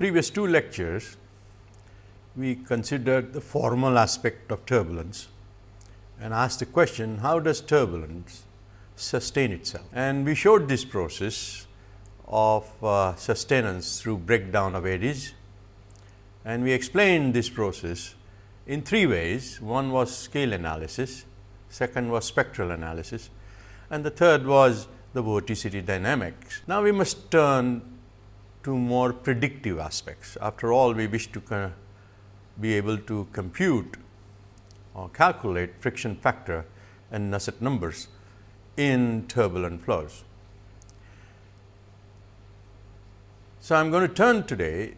previous two lectures, we considered the formal aspect of turbulence and asked the question how does turbulence sustain itself. And we showed this process of uh, sustenance through breakdown of eddies and we explained this process in three ways. One was scale analysis, second was spectral analysis and the third was the vorticity dynamics. Now, we must turn to more predictive aspects. After all, we wish to be able to compute or calculate friction factor and Nusselt numbers in turbulent flows. So, I am going to turn today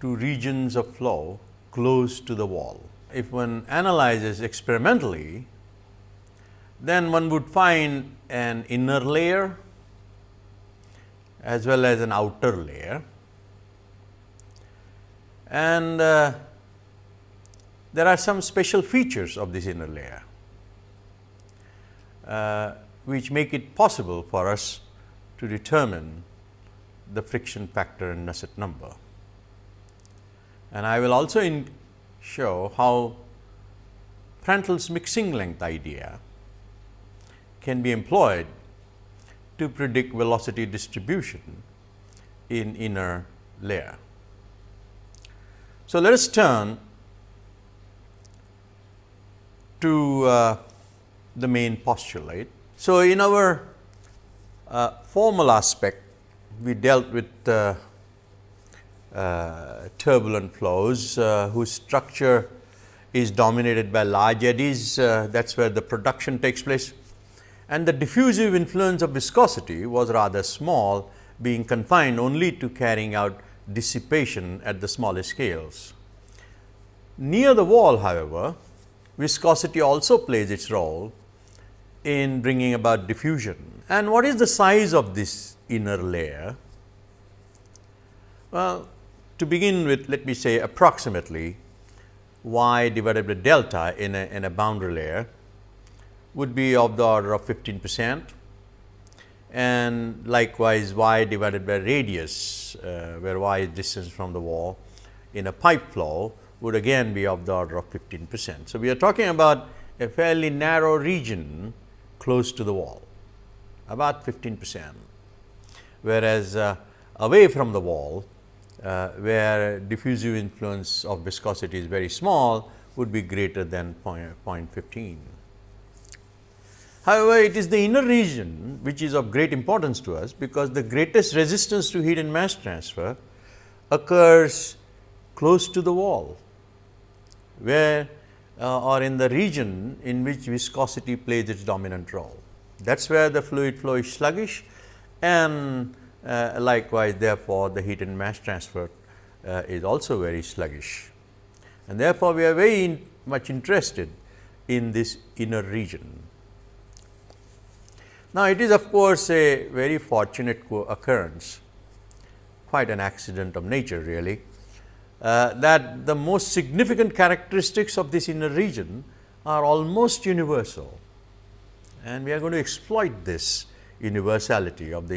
to regions of flow close to the wall. If one analyzes experimentally, then one would find an inner layer as well as an outer layer. And uh, there are some special features of this inner layer, uh, which make it possible for us to determine the friction factor and Nusselt number. And I will also show how Prandtl's mixing length idea can be employed to predict velocity distribution in inner layer. So, let us turn to uh, the main postulate. So, in our uh, formal aspect, we dealt with uh, uh turbulent flows uh, whose structure is dominated by large eddies, uh, that is where the production takes place and the diffusive influence of viscosity was rather small being confined only to carrying out dissipation at the smallest scales. Near the wall however, viscosity also plays its role in bringing about diffusion. And what is the size of this inner layer? Well, to begin with let me say approximately y divided by delta in a, in a boundary layer would be of the order of 15 percent and likewise y divided by radius uh, where y is distance from the wall in a pipe flow would again be of the order of 15 percent. So, we are talking about a fairly narrow region close to the wall about 15 percent, whereas uh, away from the wall uh, where diffusive influence of viscosity is very small would be greater than 0.15. However, it is the inner region which is of great importance to us, because the greatest resistance to heat and mass transfer occurs close to the wall, where uh, or in the region in which viscosity plays its dominant role. That is where the fluid flow is sluggish and uh, likewise therefore, the heat and mass transfer uh, is also very sluggish. And therefore, we are very in much interested in this inner region. Now, it is of course, a very fortunate occurrence, quite an accident of nature really, uh, that the most significant characteristics of this inner region are almost universal and we are going to exploit this universality of the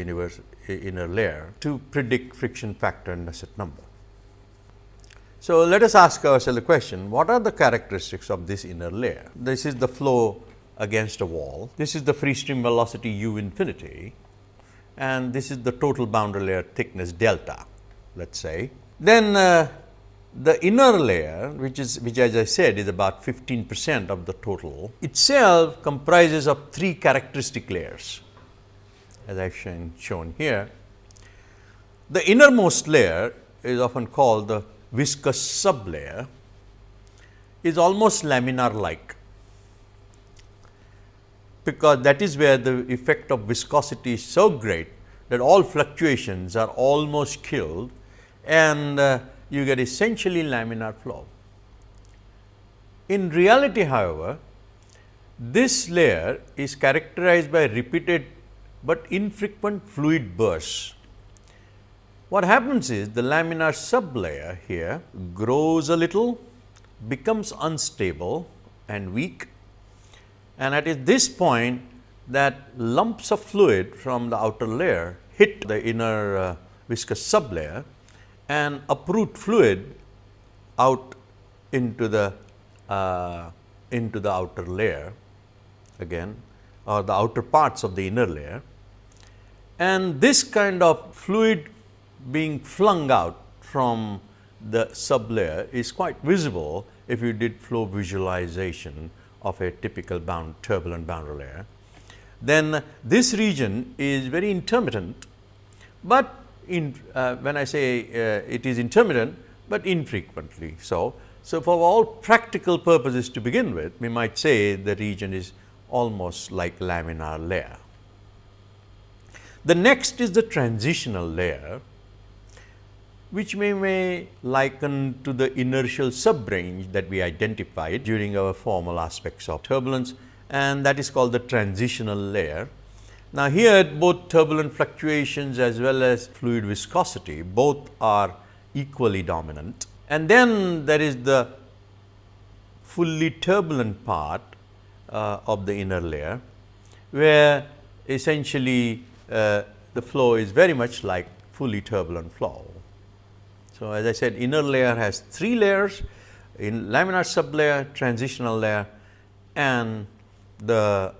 inner layer to predict friction factor and Nusselt number. So, let us ask ourselves the question what are the characteristics of this inner layer? This is the flow against a wall. This is the free stream velocity u infinity and this is the total boundary layer thickness delta let us say. Then uh, the inner layer which is which as I said is about 15 percent of the total itself comprises of three characteristic layers as I have shown, shown here. The innermost layer is often called the viscous sublayer is almost laminar like because that is where the effect of viscosity is so great that all fluctuations are almost killed and uh, you get essentially laminar flow. In reality however, this layer is characterized by repeated, but infrequent fluid bursts. What happens is the laminar sublayer here grows a little, becomes unstable and weak and at this point that lumps of fluid from the outer layer hit the inner uh, viscous sublayer and uproot fluid out into the uh, into the outer layer again or the outer parts of the inner layer. And this kind of fluid being flung out from the sublayer is quite visible if you did flow visualization of a typical bound turbulent boundary layer. Then this region is very intermittent, but in, uh, when I say uh, it is intermittent, but infrequently so. So, for all practical purposes to begin with, we might say the region is almost like laminar layer. The next is the transitional layer, which we may liken to the inertial subrange that we identified during our formal aspects of turbulence and that is called the transitional layer. Now, here both turbulent fluctuations as well as fluid viscosity both are equally dominant and then there is the fully turbulent part uh, of the inner layer, where essentially uh, the flow is very much like fully turbulent flow. So, as I said inner layer has three layers in laminar sublayer, transitional layer and the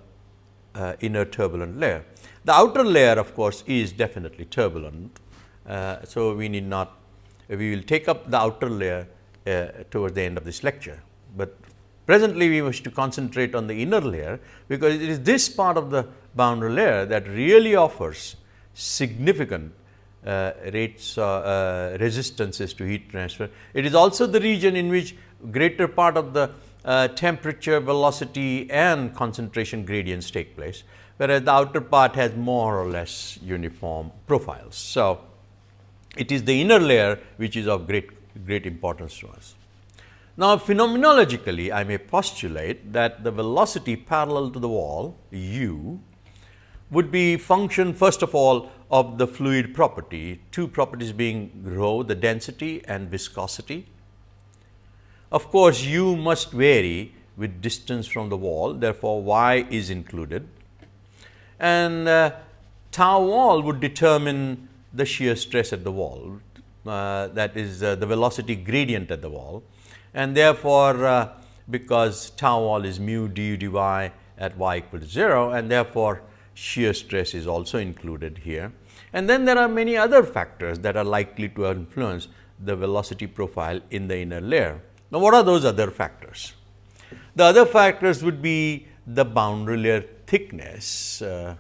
uh, inner turbulent layer. The outer layer of course, is definitely turbulent. Uh, so, we need not we will take up the outer layer uh, towards the end of this lecture, but presently we wish to concentrate on the inner layer, because it is this part of the boundary layer that really offers significant rates uh, uh, resistances to heat transfer. It is also the region in which greater part of the uh, temperature, velocity and concentration gradients take place, whereas the outer part has more or less uniform profiles. So, it is the inner layer which is of great, great importance to us. Now, phenomenologically, I may postulate that the velocity parallel to the wall u would be function first of all of the fluid property, two properties being rho the density and viscosity. Of course, u must vary with distance from the wall, therefore, y is included and uh, tau wall would determine the shear stress at the wall uh, that is uh, the velocity gradient at the wall and therefore, uh, because tau wall is mu du dy at y equal to 0 and therefore, shear stress is also included here. And then there are many other factors that are likely to influence the velocity profile in the inner layer. Now, what are those other factors? The other factors would be the boundary layer thickness uh,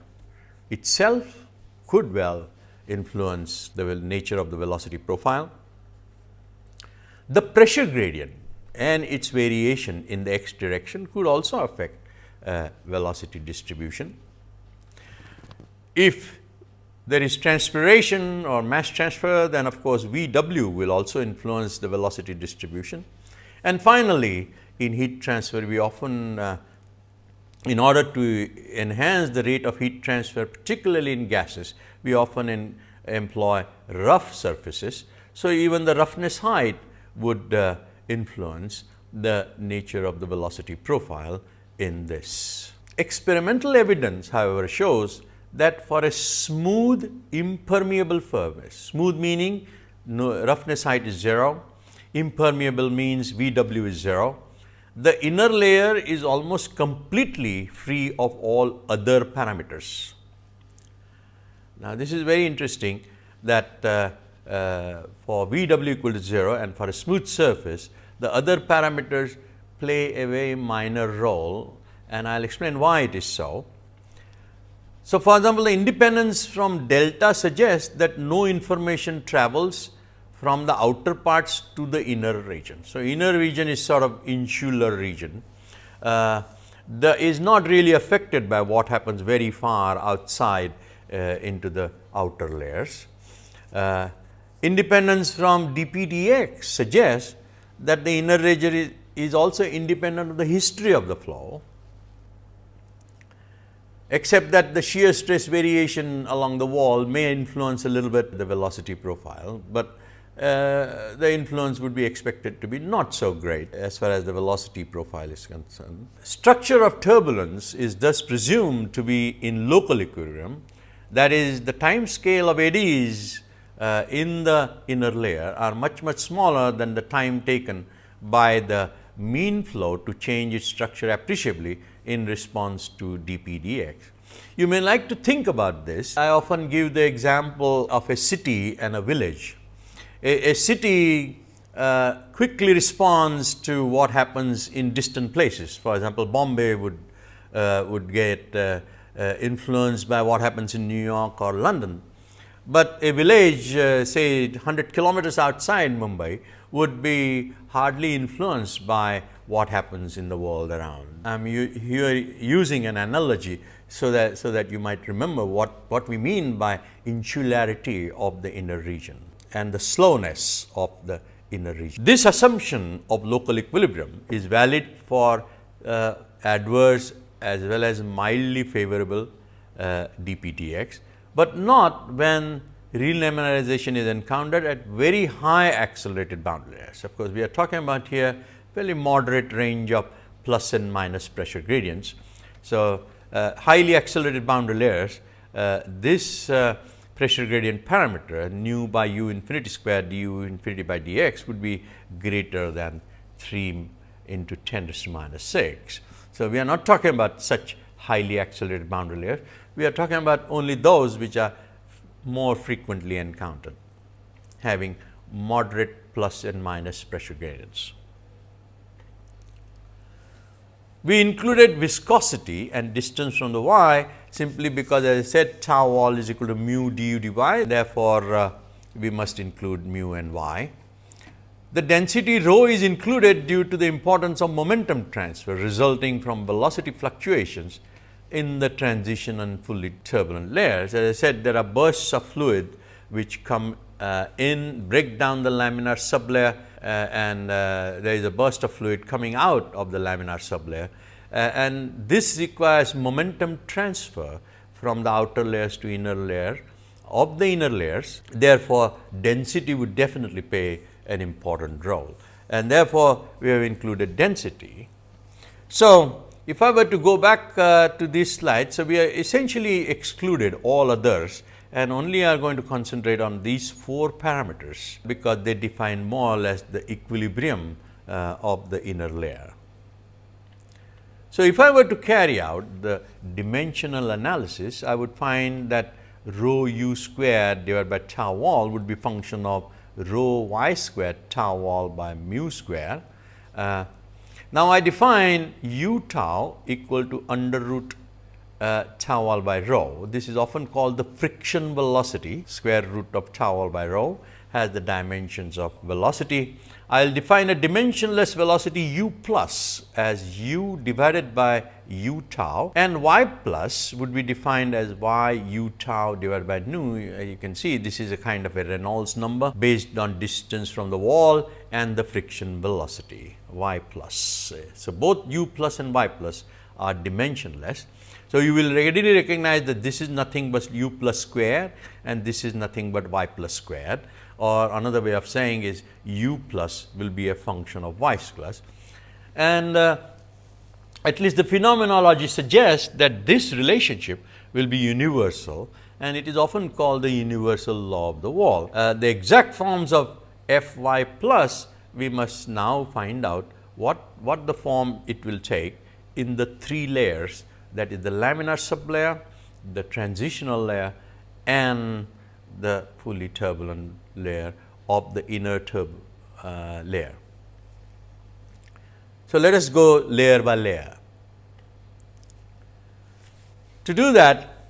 itself could well influence the nature of the velocity profile. The pressure gradient and its variation in the x direction could also affect uh, velocity distribution. If there is transpiration or mass transfer, then of course, V w will also influence the velocity distribution. And finally, in heat transfer, we often uh, in order to enhance the rate of heat transfer, particularly in gases, we often in, employ rough surfaces. So, even the roughness height would uh, influence the nature of the velocity profile in this. Experimental evidence however, shows that for a smooth impermeable surface, smooth meaning no, roughness height is 0, impermeable means V w is 0, the inner layer is almost completely free of all other parameters. Now, this is very interesting that uh, uh, for V w equal to 0 and for a smooth surface, the other parameters play a very minor role and I will explain why it is so. So, for example, the independence from delta suggests that no information travels from the outer parts to the inner region. So, inner region is sort of insular region. Uh, the is not really affected by what happens very far outside uh, into the outer layers. Uh, independence from dpdx suggests that the inner region is, is also independent of the history of the flow, except that the shear stress variation along the wall may influence a little bit the velocity profile, but uh, the influence would be expected to be not so great as far as the velocity profile is concerned. Structure of turbulence is thus presumed to be in local equilibrium that is the time scale of eddies uh, in the inner layer are much much smaller than the time taken by the mean flow to change its structure appreciably in response to dPdx. You may like to think about this. I often give the example of a city and a village. A, a city uh, quickly responds to what happens in distant places. For example, Bombay would, uh, would get uh, uh influenced by what happens in New York or London. But a village uh, say 100 kilometers outside Mumbai would be hardly influenced by what happens in the world around. I am here using an analogy so that, so that you might remember what, what we mean by insularity of the inner region and the slowness of the inner region. This assumption of local equilibrium is valid for uh, adverse as well as mildly favorable uh, dpdx, but not when relaminarization is encountered at very high accelerated boundary layers. Of course, we are talking about here fairly moderate range of plus and minus pressure gradients. So, uh, highly accelerated boundary layers, uh, this uh, pressure gradient parameter nu by u infinity square du infinity by dx would be greater than 3 into 10 to the minus 6. So, we are not talking about such highly accelerated boundary layers, we are talking about only those which are more frequently encountered, having moderate plus and minus pressure gradients. We included viscosity and distance from the y simply because as I said tau wall is equal to mu du dy therefore, uh, we must include mu and y. The density rho is included due to the importance of momentum transfer resulting from velocity fluctuations in the transition and fully turbulent layers. As I said there are bursts of fluid which come uh, in break down the laminar sublayer and uh, there is a burst of fluid coming out of the laminar sublayer. Uh, and this requires momentum transfer from the outer layers to inner layer of the inner layers. Therefore, density would definitely play an important role and therefore, we have included density. So, if I were to go back uh, to this slide, so we are essentially excluded all others and only are going to concentrate on these four parameters, because they define more or less the equilibrium uh, of the inner layer. So, if I were to carry out the dimensional analysis, I would find that rho u squared divided by tau wall would be function of rho y squared tau wall by mu square. Uh, now, I define u tau equal to under root uh, tau wall by rho. This is often called the friction velocity square root of tau wall by rho has the dimensions of velocity. I will define a dimensionless velocity u plus as u divided by u tau and y plus would be defined as y u tau divided by nu. You can see this is a kind of a Reynolds number based on distance from the wall and the friction velocity y plus. So, both u plus and y plus are dimensionless. So, you will readily recognize that this is nothing but u plus square and this is nothing but y plus square or another way of saying is u plus will be a function of y plus. And uh, at least the phenomenology suggests that this relationship will be universal and it is often called the universal law of the wall. Uh, the exact forms of f y plus we must now find out what, what the form it will take in the three layers that is the laminar sublayer, the transitional layer and the fully turbulent layer of the inner turb uh, layer. So, let us go layer by layer. To do that,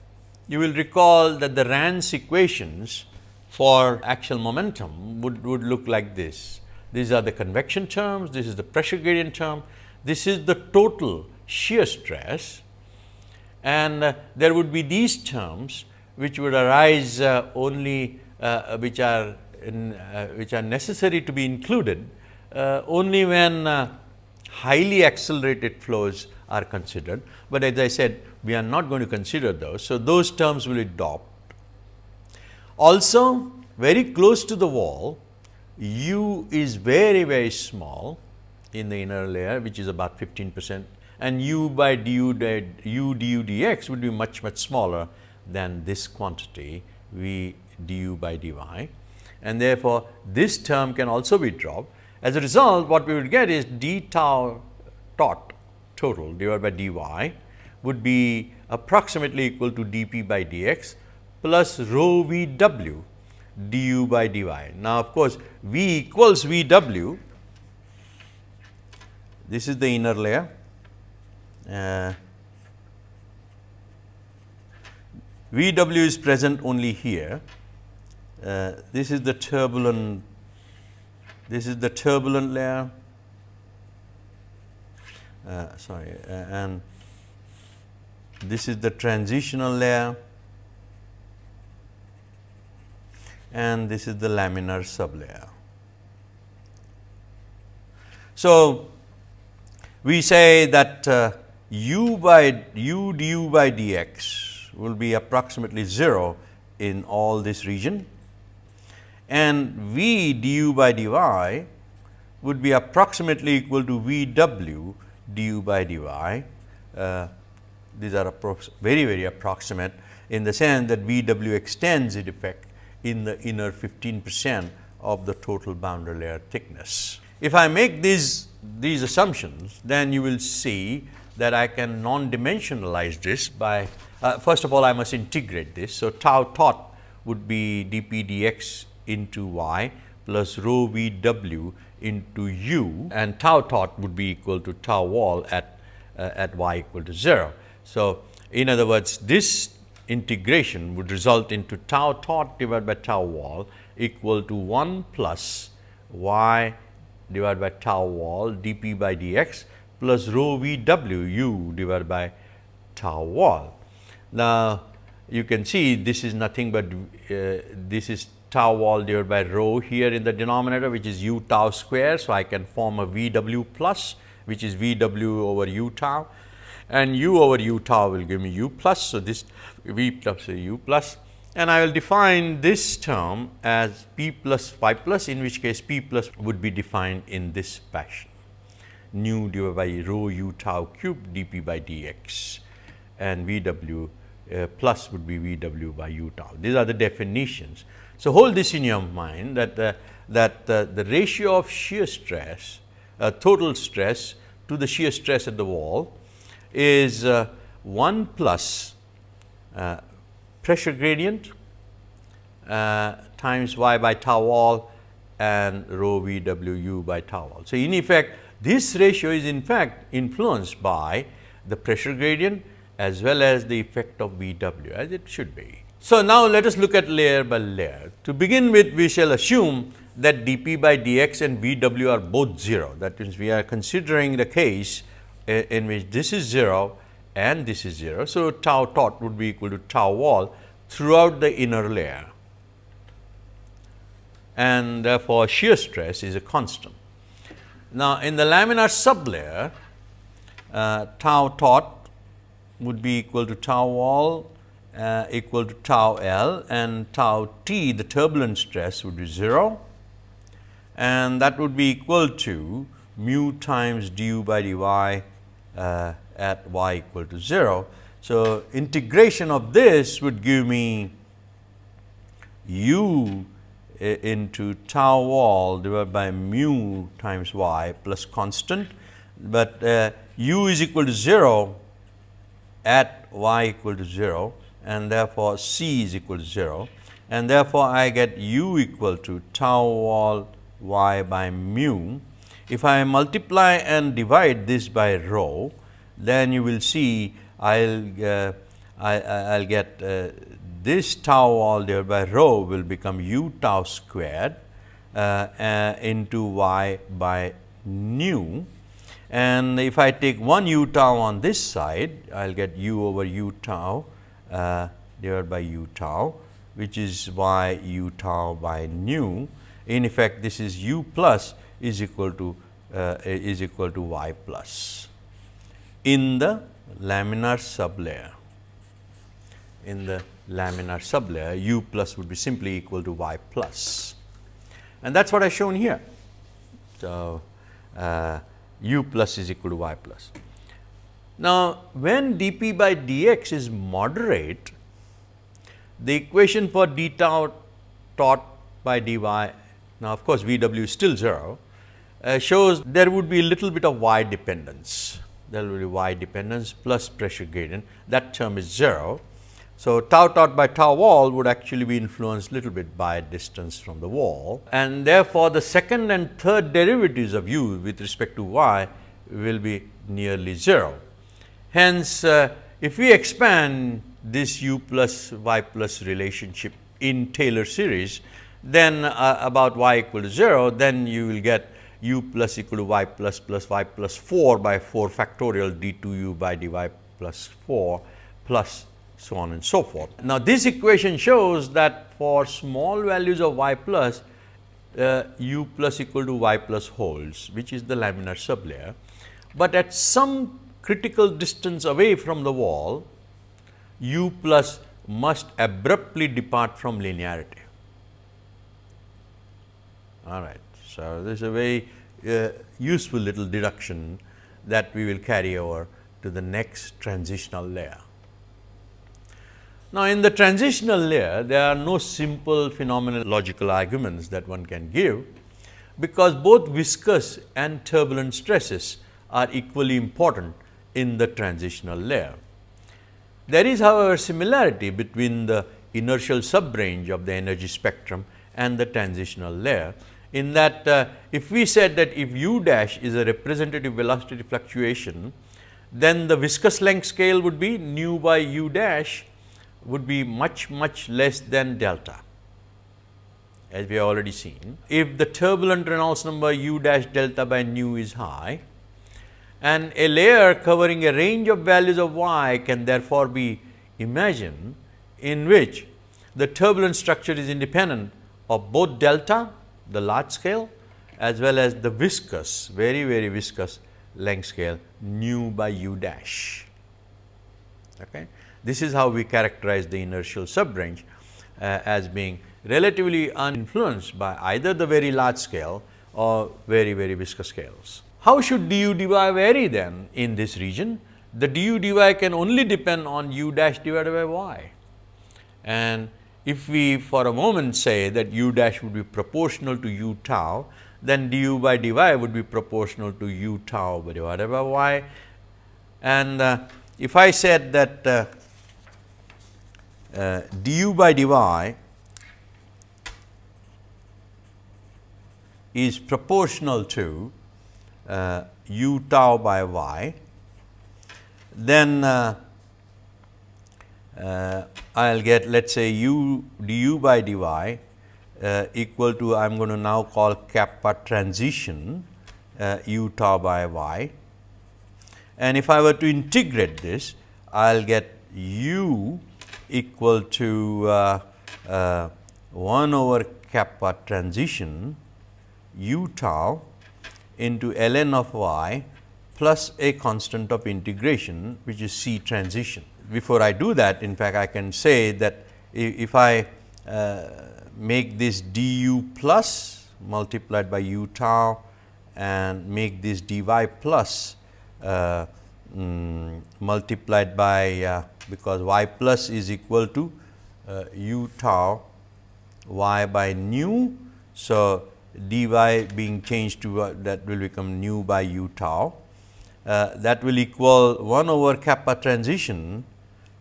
you will recall that the RANS equations for axial momentum would, would look like this. These are the convection terms, this is the pressure gradient term, this is the total shear stress and uh, there would be these terms which would arise uh, only uh, which are in, which are necessary to be included only when highly accelerated flows are considered, but as I said we are not going to consider those. So, those terms will dropped. Also very close to the wall u is very very small in the inner layer which is about 15 percent and u by du, u du dx would be much much smaller than this quantity we du by dy and therefore, this term can also be dropped. As a result, what we would get is d tau tot total divided by dy would be approximately equal to dp by dx plus rho v w du by dy. Now, of course, v equals v w, this is the inner layer. Uh, v w is present only here. Uh, this is the turbulent this is the turbulent layer. Uh, sorry uh, and this is the transitional layer. And this is the laminar sublayer. So, we say that uh, u by u du by dx will be approximately 0 in all this region and V du by dy would be approximately equal to V w du by dy. Uh, these are very very approximate in the sense that V w extends in effect in the inner 15 percent of the total boundary layer thickness. If I make these these assumptions, then you will see that I can non-dimensionalize this by uh, first of all I must integrate this. So, tau tot would be dp dx into y plus rho v w into u and tau tot would be equal to tau wall at uh, at y equal to 0. So, in other words this integration would result into tau tot divided by tau wall equal to 1 plus y divided by tau wall dp by dx plus rho v w u divided by tau wall. Now, you can see this is nothing but uh, this is tau wall divided by rho here in the denominator which is u tau square. So, I can form a V w plus which is V w over u tau and u over u tau will give me u plus. So, this V plus u plus and I will define this term as p plus phi plus in which case p plus would be defined in this fashion nu divided by rho u tau cube dp by dx and V w uh, plus would be V w by u tau. These are the definitions. So, hold this in your mind that uh, that uh, the ratio of shear stress uh, total stress to the shear stress at the wall is uh, 1 plus uh, pressure gradient times y by tau wall and rho v w u by tau wall. So, in effect this ratio is in fact influenced by the pressure gradient as well as the effect of V w as it should be. So, now let us look at layer by layer. To begin with, we shall assume that dP by dx and Vw are both 0. That means, we are considering the case eh, in which this is 0 and this is 0. So, tau tot would be equal to tau wall throughout the inner layer and uh, therefore, shear stress is a constant. Now, in the laminar sublayer, uh, tau tot would be equal to tau wall uh, equal to tau L and tau T the turbulent stress would be 0 and that would be equal to mu times du by dy uh, at y equal to 0. So, integration of this would give me u into tau wall divided by mu times y plus constant, but uh, u is equal to 0 at y equal to 0 and therefore, C is equal to 0 and therefore, I get u equal to tau wall y by mu. If I multiply and divide this by rho, then you will see I will uh, I, will get uh, this tau wall divided by rho will become u tau squared uh, uh into y by nu. And if I take one u tau on this side, I will get u over u tau uh, divided by u tau which is y u tau by nu. In effect this is u plus is equal to uh, is equal to y plus in the laminar sublayer. In the laminar sublayer u plus would be simply equal to y plus and that is what I have shown here. So, uh, u plus is equal to y plus. Now, when dP by dx is moderate, the equation for d tau tot by dy, now of course, V w is still 0, uh, shows there would be a little bit of y dependence. There will be y dependence plus pressure gradient that term is 0. So, tau tot by tau wall would actually be influenced little bit by distance from the wall and therefore, the second and third derivatives of u with respect to y will be nearly 0. Hence, uh, if we expand this u plus y plus relationship in Taylor series, then uh, about y equal to 0, then you will get u plus equal to y plus plus y plus 4 by 4 factorial d 2 u by dy plus 4 plus so on and so forth. Now, this equation shows that for small values of y plus uh, u plus equal to y plus holds which is the laminar sublayer, but at some critical distance away from the wall u plus must abruptly depart from linearity. All right. So, this is a very uh, useful little deduction that we will carry over to the next transitional layer. Now, in the transitional layer, there are no simple phenomenological arguments that one can give, because both viscous and turbulent stresses are equally important in the transitional layer. There is however, similarity between the inertial subrange of the energy spectrum and the transitional layer in that uh, if we said that if u dash is a representative velocity fluctuation, then the viscous length scale would be nu by u dash would be much much less than delta as we have already seen. If the turbulent Reynolds number u dash delta by nu is high and a layer covering a range of values of y can therefore be imagined in which the turbulent structure is independent of both delta the large scale as well as the viscous very very viscous length scale nu by u dash. Okay. This is how we characterize the inertial subrange uh, as being relatively uninfluenced by either the very large scale or very very viscous scales. How should du dy vary then in this region? The du dy can only depend on u dash divided by y and if we for a moment say that u dash would be proportional to u tau, then du by dy would be proportional to u tau divided by y. And uh, if I said that uh, uh, du by dy is proportional to uh, u tau by y, then uh, uh, I will get let us say u du by dy uh, equal to I am going to now call kappa transition uh, u tau by y. And if I were to integrate this, I will get u equal to uh, uh, 1 over kappa transition u tau into ln of y plus a constant of integration which is c transition. Before I do that in fact, I can say that if I uh, make this du plus multiplied by u tau and make this dy plus uh, mm, multiplied by uh, because y plus is equal to uh, u tau y by nu. So, dy being changed to uh, that will become nu by u tau uh, that will equal 1 over kappa transition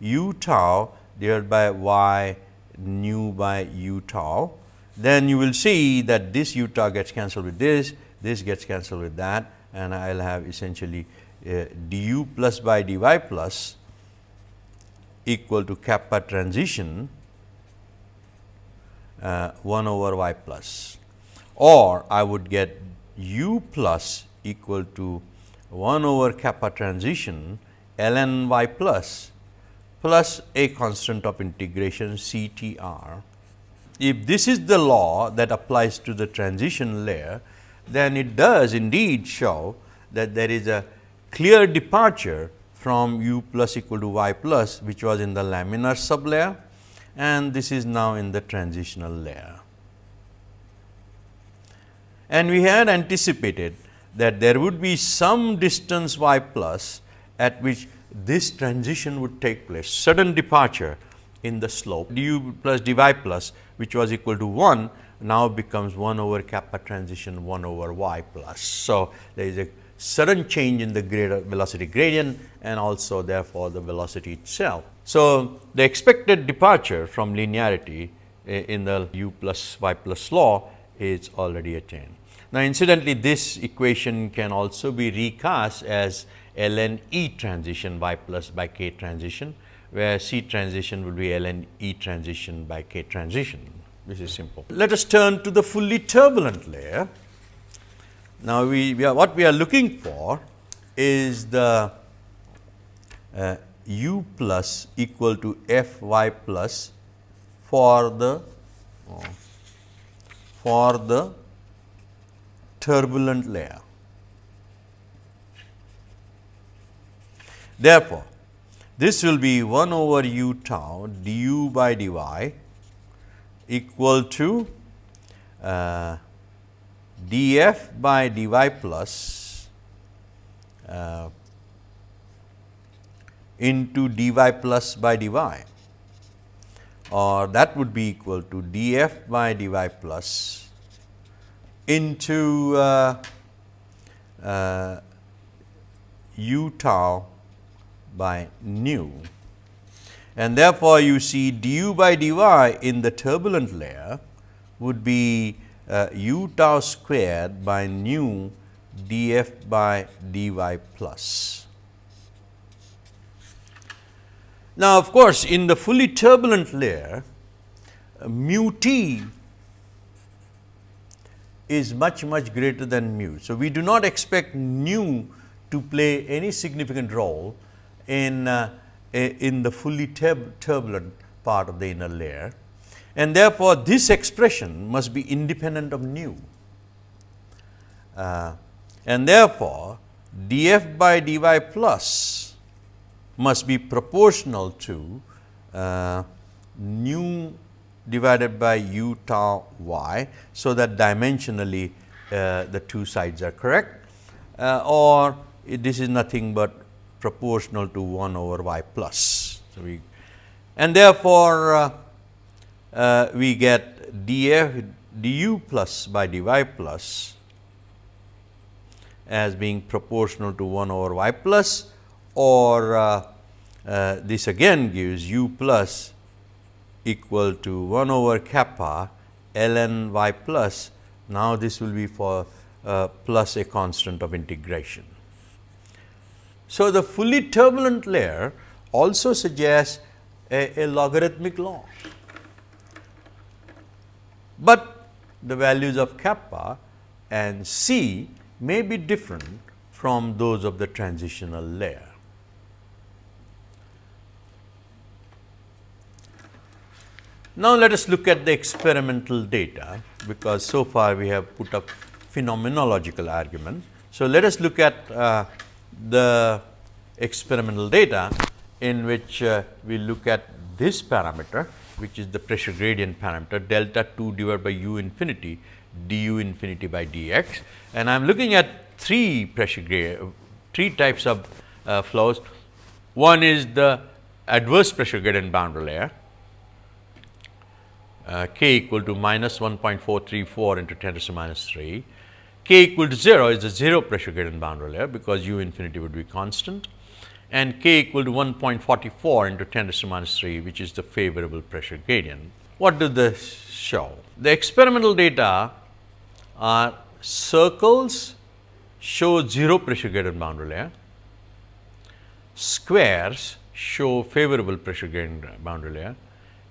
u tau divided by y nu by u tau, then you will see that this u tau gets cancelled with this, this gets cancelled with that and I will have essentially du plus by dy plus equal to kappa transition uh, 1 over y plus or I would get u plus equal to 1 over kappa transition ln y plus plus a constant of integration C T R. If this is the law that applies to the transition layer, then it does indeed show that there is a clear departure from u plus equal to y plus which was in the laminar sublayer and this is now in the transitional layer. And we had anticipated that there would be some distance y plus at which this transition would take place, sudden departure in the slope du plus dy plus which was equal to 1 now becomes 1 over kappa transition 1 over y plus. So, there is a sudden change in the velocity gradient and also therefore, the velocity itself. So, the expected departure from linearity in the u plus y plus law is already attained. Now, incidentally this equation can also be recast as ln E transition y plus by k transition, where C transition will be ln E transition by k transition. This is simple. Let us turn to the fully turbulent layer. Now, we, we are what we are looking for is the uh, u plus equal to f y plus for the uh, for the turbulent layer. Therefore, this will be 1 over u tau du by dy equal to uh, df by dy plus uh, into dy plus by dy or that would be equal to df by dy plus into uh, uh, u tau by nu. And therefore, you see du by dy in the turbulent layer would be uh, u tau squared by nu df by dy plus. Now, of course, in the fully turbulent layer, uh, mu t is much much greater than mu. So, we do not expect nu to play any significant role in, uh, in the fully turbulent part of the inner layer and therefore, this expression must be independent of nu. Uh, and therefore, df by dy plus must be proportional to uh, nu divided by u tau y. So, that dimensionally uh, the two sides are correct uh, or this is nothing but proportional to 1 over y plus. So, we and therefore, uh, we get df du plus by dy plus as being proportional to 1 over y plus or uh, uh, this again gives u plus equal to 1 over kappa ln y plus. Now, this will be for uh, plus a constant of integration. So, the fully turbulent layer also suggests a, a logarithmic law, but the values of kappa and c may be different from those of the transitional layer. Now, let us look at the experimental data, because so far we have put up phenomenological argument. So, let us look at uh, the experimental data in which uh, we look at this parameter which is the pressure gradient parameter delta 2 divided by u infinity du infinity by dx and I am looking at three pressure gradient three types of uh, flows. One is the adverse pressure gradient boundary layer uh, k equal to minus 1.434 into 10 to the minus 3. k equal to 0 is the 0 pressure gradient boundary layer because u infinity would be constant and k equal to 1.44 into 10 to the minus 3 which is the favorable pressure gradient. What does this show? The experimental data are circles show 0 pressure gradient boundary layer, squares show favorable pressure gradient boundary layer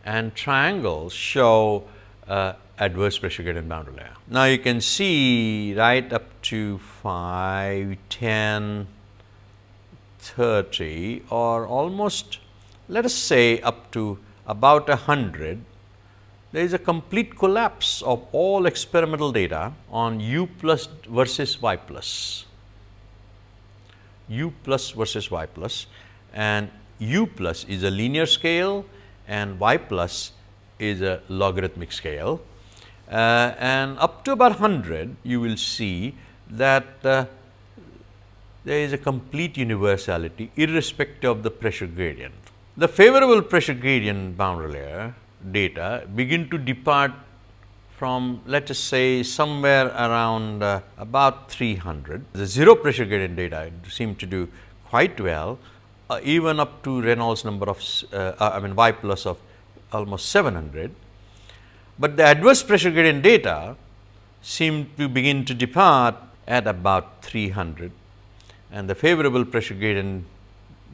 and triangles show uh, adverse pressure gradient boundary layer. Now, you can see right up to 5, 10, 30 or almost let us say up to about 100, there is a complete collapse of all experimental data on u plus versus y plus, u plus versus y plus and u plus is a linear scale and y plus is a logarithmic scale. Uh, and up to about 100 you will see that uh, there is a complete universality irrespective of the pressure gradient. The favorable pressure gradient boundary layer data begin to depart from let us say somewhere around uh, about 300. The zero pressure gradient data seem to do quite well uh, even up to Reynolds number of uh, uh I mean y plus of almost 700. But the adverse pressure gradient data seem to begin to depart at about 300 and the favorable pressure gradient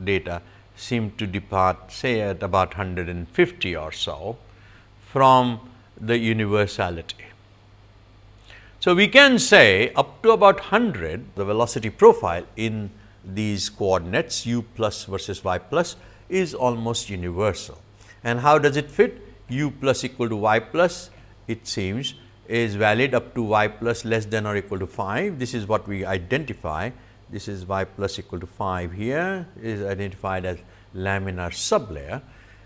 data seem to depart say at about 150 or so from the universality. So, we can say up to about 100 the velocity profile in these coordinates u plus versus y plus is almost universal. And how does it fit? u plus equal to y plus it seems is valid up to y plus less than or equal to 5. This is what we identify. This is y plus equal to 5 here. Is identified as laminar sublayer.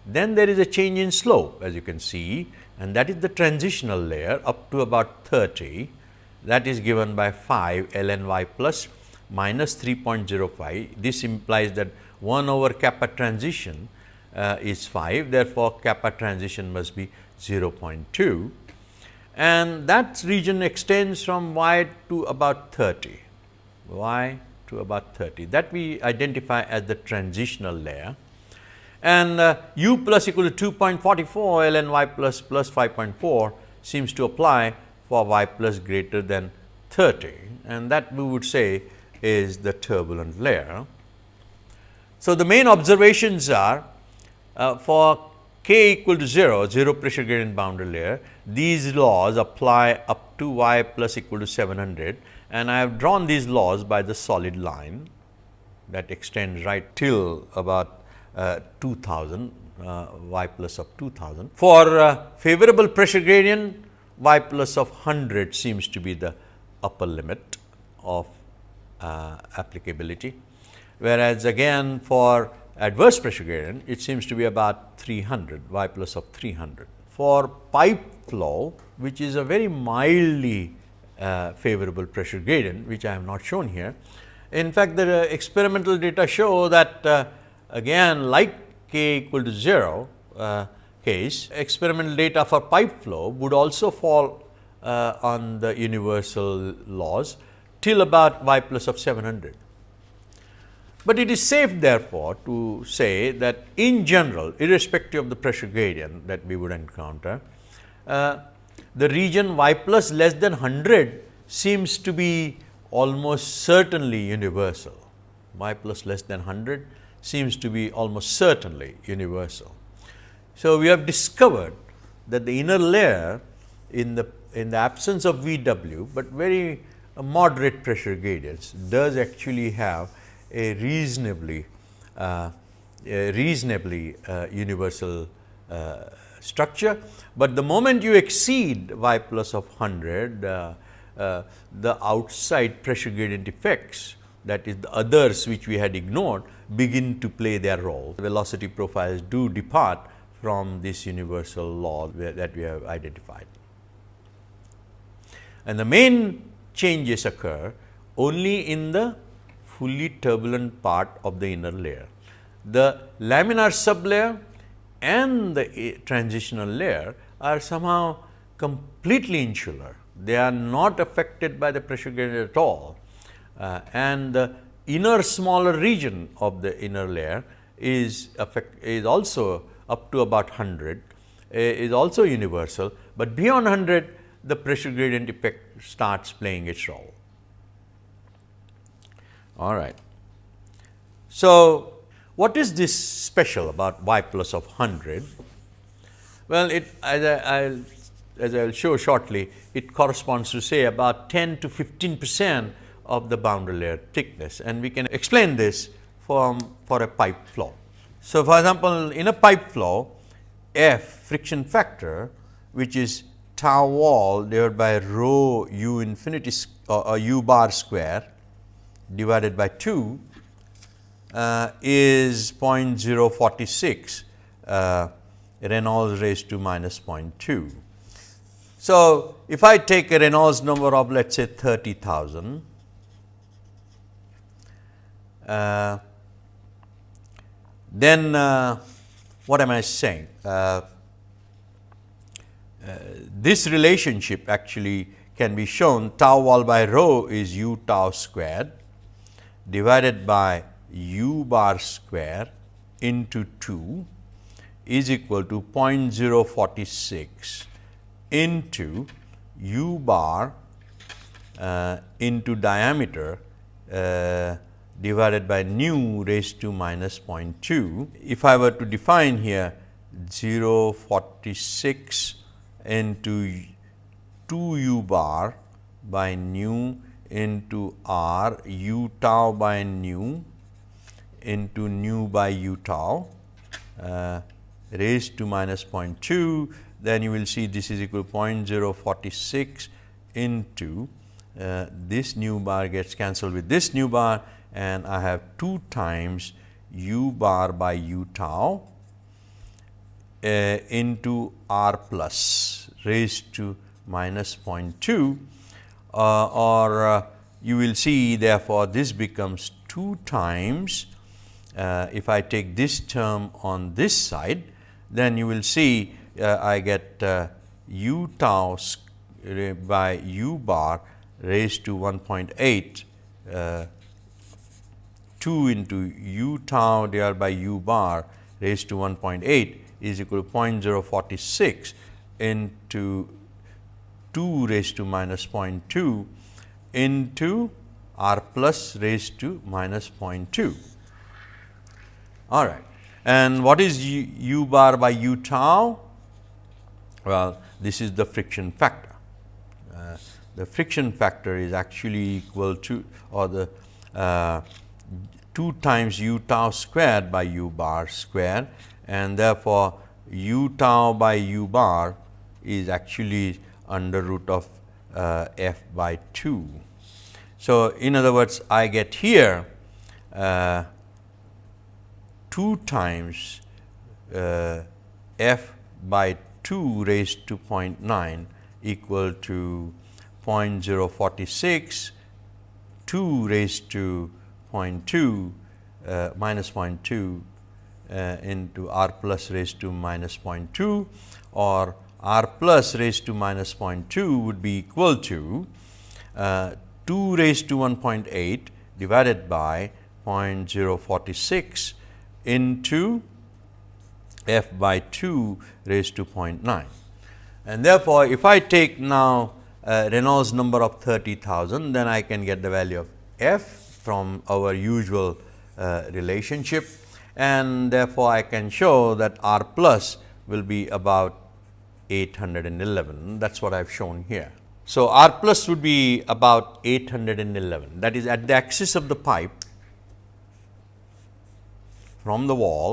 Then there is a change in slope as you can see and that is the transitional layer up to about 30 that is given by 5 ln y plus minus 3.05. This implies that 1 over kappa transition uh, is 5 therefore, kappa transition must be 0.2 and that region extends from y to about 30, y to about 30 that we identify as the transitional layer. And uh, u plus equal to 2.44 ln y plus plus 5.4 seems to apply for y plus greater than 30 and that we would say is the turbulent layer. So, the main observations are uh, for k equal to 0, 0 pressure gradient boundary layer, these laws apply up to y plus equal to 700 and I have drawn these laws by the solid line that extends right till about uh, 2000 uh, y plus of 2000. For uh, favorable pressure gradient y plus of 100 seems to be the upper limit of uh, applicability, whereas again for adverse pressure gradient it seems to be about 300 y plus of 300. For pipe flow which is a very mildly uh, favorable pressure gradient which I have not shown here. In fact, the uh, experimental data show that uh, again like k equal to 0 uh, case experimental data for pipe flow would also fall uh, on the universal laws till about y plus of 700. But it is safe therefore, to say that in general irrespective of the pressure gradient that we would encounter, uh, the region y plus less than 100 seems to be almost certainly universal. y plus less than 100 seems to be almost certainly universal. So, we have discovered that the inner layer in the in the absence of V w, but very moderate pressure gradients does actually have a reasonably uh, a reasonably uh, universal uh, structure, but the moment you exceed y plus of 100 uh, uh, the outside pressure gradient effects that is the others which we had ignored begin to play their role. The Velocity profiles do depart from this universal law that we have identified. And the main changes occur only in the fully turbulent part of the inner layer. The laminar sublayer and the transitional layer are somehow completely insular. They are not affected by the pressure gradient at all uh, and the inner smaller region of the inner layer is affect is also up to about 100 uh, is also universal, but beyond 100 the pressure gradient effect starts playing its role. All right. So, what is this special about y plus of 100? Well, it as I will as I will show shortly, it corresponds to say about 10 to 15 percent of the boundary layer thickness and we can explain this from for a pipe flow. So, for example, in a pipe flow F friction factor which is tau wall divided by rho u infinity or, u bar square divided by 2 uh, is 0.046 uh, Reynolds raised to minus 0.2. So, if I take a Reynolds number of let us say 30,000, uh, then uh, what am I saying? Uh, this relationship actually can be shown tau wall by rho is u tau squared divided by u bar square into 2 is equal to 0.046 into u bar uh, into diameter uh, divided by nu raised to minus 0.2. If I were to define here 0.46 into 2 u bar by nu into r u tau by nu into nu by u tau uh, raised to minus 0.2, then you will see this is equal to 0.046 into uh, this nu bar gets cancelled with this nu bar and I have 2 times u bar by u tau uh, into r plus raised to minus 0.2 uh, or uh, you will see therefore, this becomes 2 times uh, if I take this term on this side then you will see uh, I get uh, u tau by u bar raised to 1.8 uh, 2 into u tau divided by u bar raised to 1.8 is equal to 0.046 into 2 raised to minus 0.2 into r plus raised to minus 0.2. All right. And what is u, u bar by u tau? Well, this is the friction factor. Uh, the friction factor is actually equal to or the uh, 2 times u tau squared by u bar squared and therefore, u tau by u bar is actually under root of uh, f by 2. So, in other words I get here uh, 2 times uh, f by 2 raised to 0.9 equal to 0.046 2 raised to 0.2 uh, minus 0.2 uh, into r plus raised to minus 0.2 or r plus raised to minus 0.2 would be equal to uh, 2 raised to 1.8 divided by 0.046 into f by 2 raised to 0.9. And therefore, if I take now uh, Reynolds number of 30,000, then I can get the value of f from our usual uh, relationship and therefore, I can show that r plus will be about 811 that is what I have shown here. So, r plus would be about 811 that is at the axis of the pipe from the wall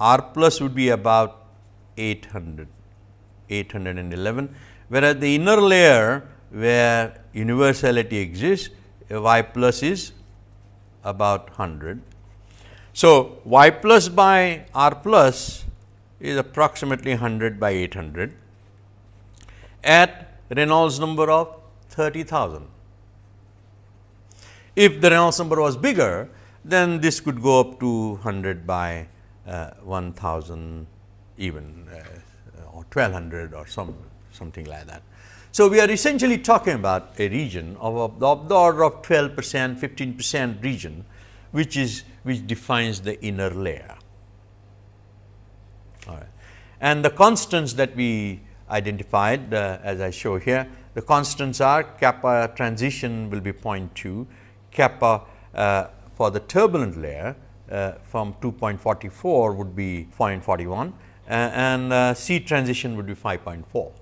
R plus would be about 800, 811, whereas the inner layer where universality exists y plus is about 100. So, y plus by r plus is approximately 100 by 800 at Reynolds number of 30,000. If the Reynolds number was bigger, then this could go up to 100 by uh, 1000 even uh, or 1200 or some something like that. So, we are essentially talking about a region of, of, the order of 12 percent 15 percent region which is which defines the inner layer. All right. And the constants that we identified uh, as I show here, the constants are kappa transition will be 0.2, kappa uh, for the turbulent layer uh, from 2.44 would be 0.41 and uh, C transition would be 5.4.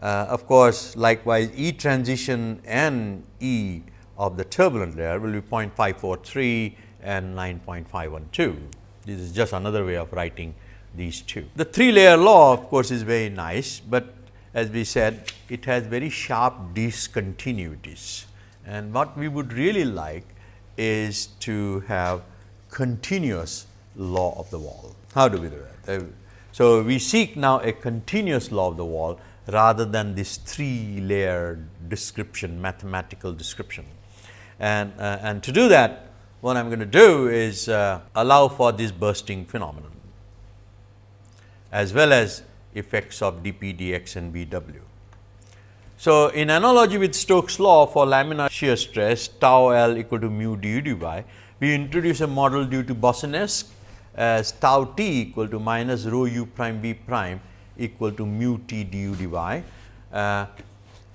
Uh, of course, likewise E transition and E of the turbulent layer will be 0.543 and 9.512. This is just another way of writing these two. The three layer law of course, is very nice, but as we said it has very sharp discontinuities and what we would really like is to have continuous law of the wall. How do we do that? Uh, so, we seek now a continuous law of the wall rather than this three layer description mathematical description. And, uh, and to do that what I am going to do is uh, allow for this bursting phenomenon as well as effects of dP, dx and Vw. So, in analogy with Stokes law for laminar shear stress tau L equal to mu du dy, we introduce a model due to Boussinesq as tau t equal to minus rho u prime v prime equal to mu t du dy. Uh,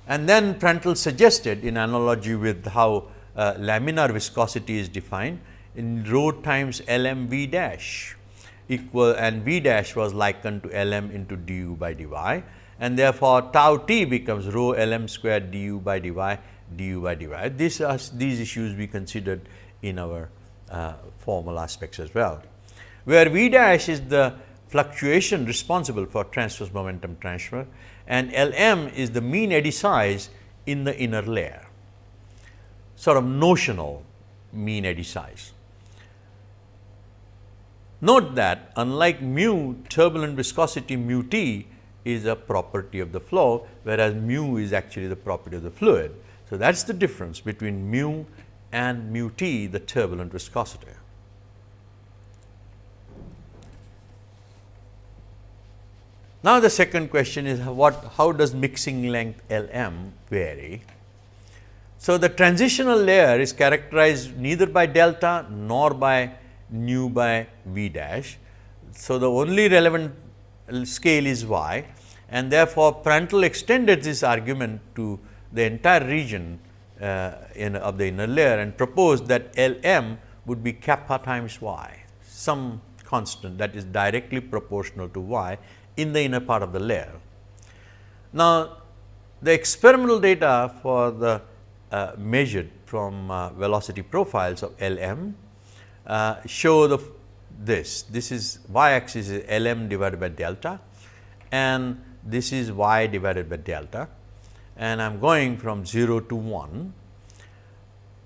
and then Prandtl suggested in analogy with how uh, laminar viscosity is defined in rho times L m v dash equal and v dash was likened to L m into du by dy and therefore, tau t becomes rho L m square du by dy du by dy. These are these issues we considered in our uh, formal aspects as well, where v dash is the fluctuation responsible for transverse momentum transfer and L m is the mean eddy size in the inner layer, sort of notional mean eddy size. Note that unlike mu turbulent viscosity mu t is a property of the flow, whereas mu is actually the property of the fluid. So, that is the difference between mu and mu t the turbulent viscosity. Now, the second question is what how does mixing length L m vary? So, the transitional layer is characterized neither by delta nor by nu by v dash. So, the only relevant scale is y and therefore, Prandtl extended this argument to the entire region uh, in, of the inner layer and proposed that L m would be kappa times y, some constant that is directly proportional to y in the inner part of the layer. Now, the experimental data for the uh, measured from uh, velocity profiles of L m uh, show the this. This is y axis is L m divided by delta and this is y divided by delta and I am going from 0 to 1.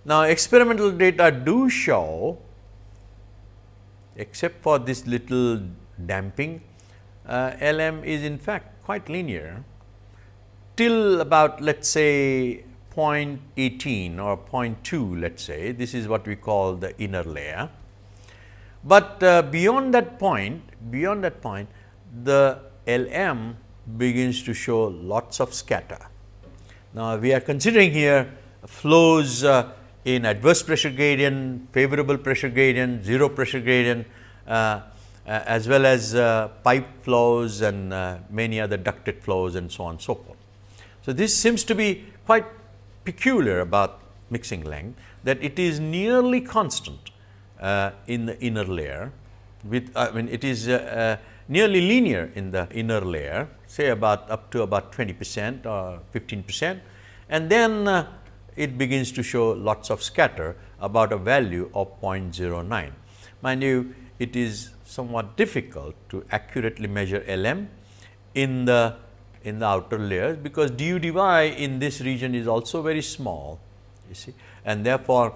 Now, experimental data do show except for this little damping uh, L m is in fact quite linear till about let us say 0.18 or 0.2 let us say this is what we call the inner layer. But uh, beyond that point beyond that point the L m begins to show lots of scatter. Now, we are considering here flows uh, in adverse pressure gradient, favorable pressure gradient, zero pressure gradient uh, as well as uh, pipe flows and uh, many other ducted flows and so on and so forth. So, this seems to be quite peculiar about mixing length that it is nearly constant uh, in the inner layer with I mean it is uh, nearly linear in the inner layer say about up to about 20 percent or 15 percent and then uh, it begins to show lots of scatter about a value of 0.09. Mind you it is somewhat difficult to accurately measure L m in the in the outer layers because du dy in this region is also very small you see and therefore,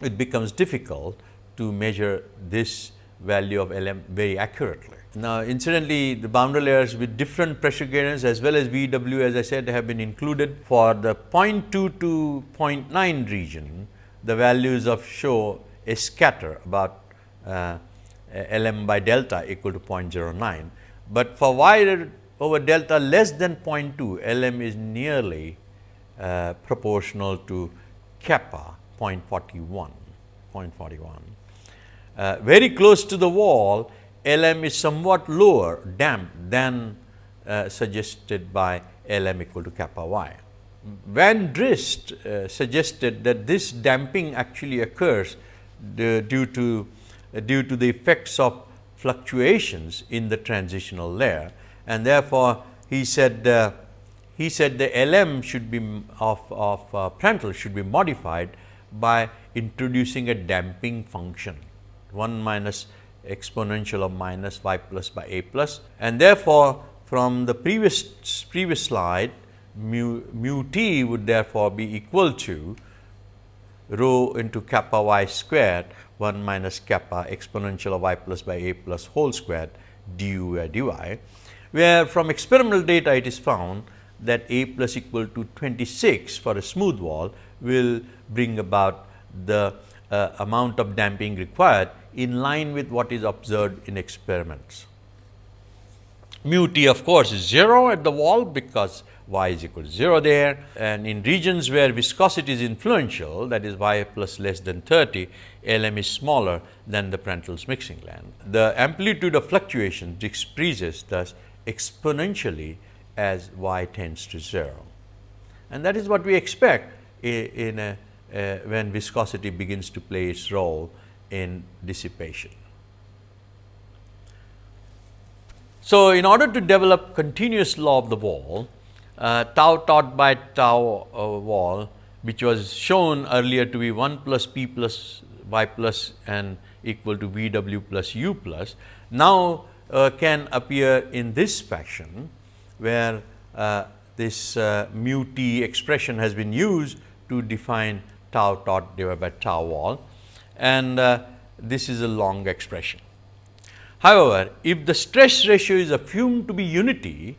it becomes difficult to measure this value of L m very accurately. Now, incidentally the boundary layers with different pressure gradients as well as VW as I said have been included for the 0.2 to 0.9 region the values of show a scatter about uh, Lm by delta equal to 0.09, but for y over delta less than 0.2 Lm is nearly uh, proportional to kappa 0.41, 0.41. Uh, very close to the wall L m is somewhat lower damp than uh, suggested by L m equal to kappa y. Van Driest uh, suggested that this damping actually occurs due to uh, due to the effects of fluctuations in the transitional layer and therefore, he said uh, he said the L m should be of, of uh, Prandtl should be modified by introducing a damping function 1 minus exponential of minus y plus by a plus. And therefore, from the previous previous slide mu, mu t would therefore be equal to rho into kappa y squared 1 minus kappa exponential of y plus by a plus whole squared du by dy, where from experimental data it is found that a plus equal to 26 for a smooth wall will bring about the uh, amount of damping required in line with what is observed in experiments. mu t of course is 0 at the wall because y is equal to 0 there and in regions where viscosity is influential that is y plus less than 30 LM is smaller than the Prandtl's mixing length. The amplitude of fluctuation decreases thus exponentially as y tends to 0 and that is what we expect in a, uh, when viscosity begins to play its role in dissipation. So, in order to develop continuous law of the wall, uh, tau tot by tau uh, wall which was shown earlier to be 1 plus p plus y plus and equal to v w plus u plus now uh, can appear in this fashion where uh, this uh, mu t expression has been used to define tau tot divided by tau wall and uh, this is a long expression. However, if the stress ratio is assumed to be unity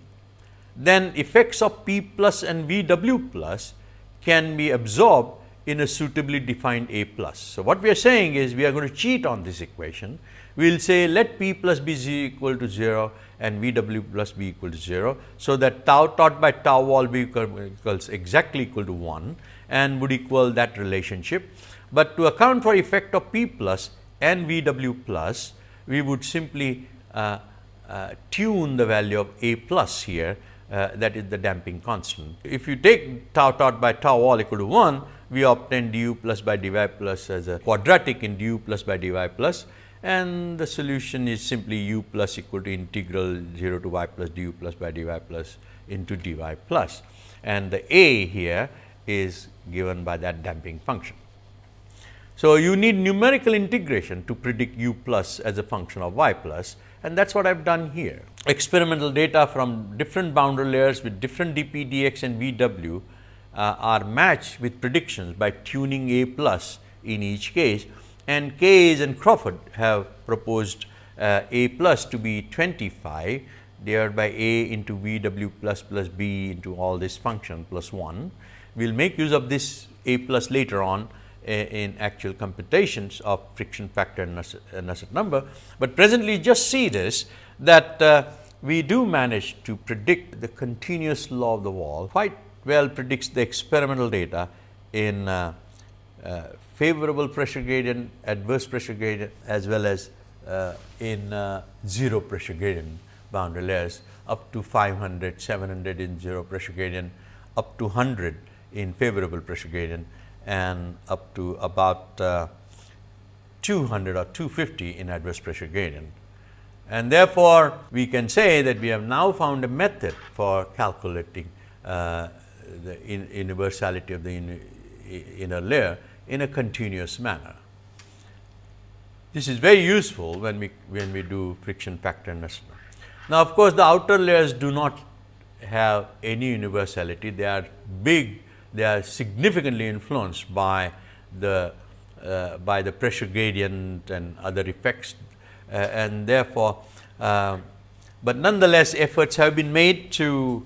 then effects of P plus and V W plus can be absorbed in a suitably defined A plus. So, what we are saying is we are going to cheat on this equation. We will say let P plus be equal to 0 and V W plus be equal to 0. So, that tau tot by tau wall be equals exactly equal to 1 and would equal that relationship. But to account for effect of P plus and V W plus, we would simply uh, uh, tune the value of A plus here uh, that is the damping constant. If you take tau tot by tau all equal to 1, we obtain du plus by dy plus as a quadratic in du plus by dy plus and the solution is simply u plus equal to integral 0 to y plus du plus by dy plus into dy plus and the a here is given by that damping function. So, you need numerical integration to predict u plus as a function of y plus and that is what I have done here. Experimental data from different boundary layers with different dp, dx and vw uh, are matched with predictions by tuning A plus in each case and Kays and Crawford have proposed uh, A plus to be 25 divided by A into vw plus plus b into all this function plus 1. We will make use of this A plus later on in actual computations of friction factor and Nusselt number, but presently just see this that uh, we do manage to predict the continuous law of the wall. Quite well predicts the experimental data in uh, uh, favorable pressure gradient, adverse pressure gradient as well as uh, in uh, zero pressure gradient boundary layers up to 500, 700 in zero pressure gradient, up to 100 in favorable pressure gradient and up to about uh, 200 or 250 in adverse pressure gradient. And therefore, we can say that we have now found a method for calculating uh, the in universality of the in, inner layer in a continuous manner. This is very useful when we when we do friction factor assessment. Now, of course, the outer layers do not have any universality. They are big they are significantly influenced by the uh, by the pressure gradient and other effects uh, and therefore, uh, but nonetheless efforts have been made to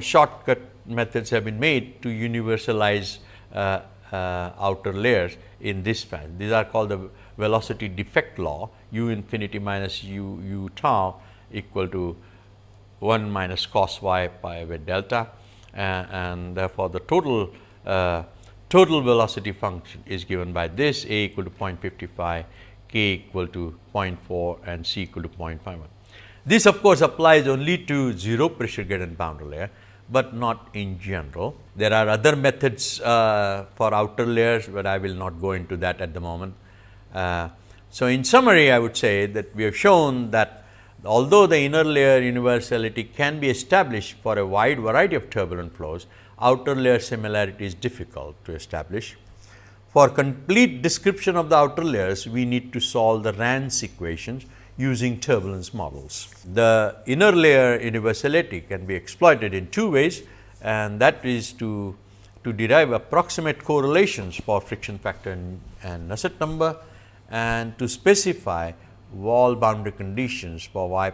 shortcut methods have been made to universalize uh, uh, outer layers in this fashion. These are called the velocity defect law u infinity minus u u tau equal to 1 minus cos y pi with delta and therefore, the total uh, total velocity function is given by this a equal to 0.55, k equal to 0.4 and c equal to 0.51. This of course, applies only to 0 pressure gradient boundary layer, but not in general. There are other methods uh, for outer layers, but I will not go into that at the moment. Uh, so, in summary I would say that we have shown that although the inner layer universality can be established for a wide variety of turbulent flows, outer layer similarity is difficult to establish. For complete description of the outer layers, we need to solve the RANS equations using turbulence models. The inner layer universality can be exploited in two ways and that is to, to derive approximate correlations for friction factor and, and Nusselt number and to specify wall boundary conditions for y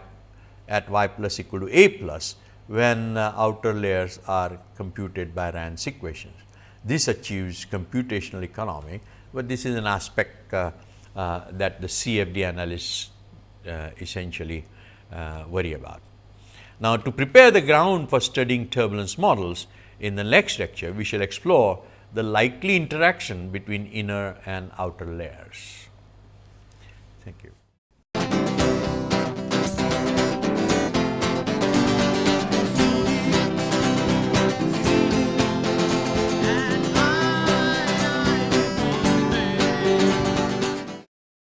at y plus equal to a plus when uh, outer layers are computed by RANS equations. This achieves computational economy, but this is an aspect uh, uh, that the CFD analysts uh, essentially uh, worry about. Now, to prepare the ground for studying turbulence models, in the next lecture, we shall explore the likely interaction between inner and outer layers.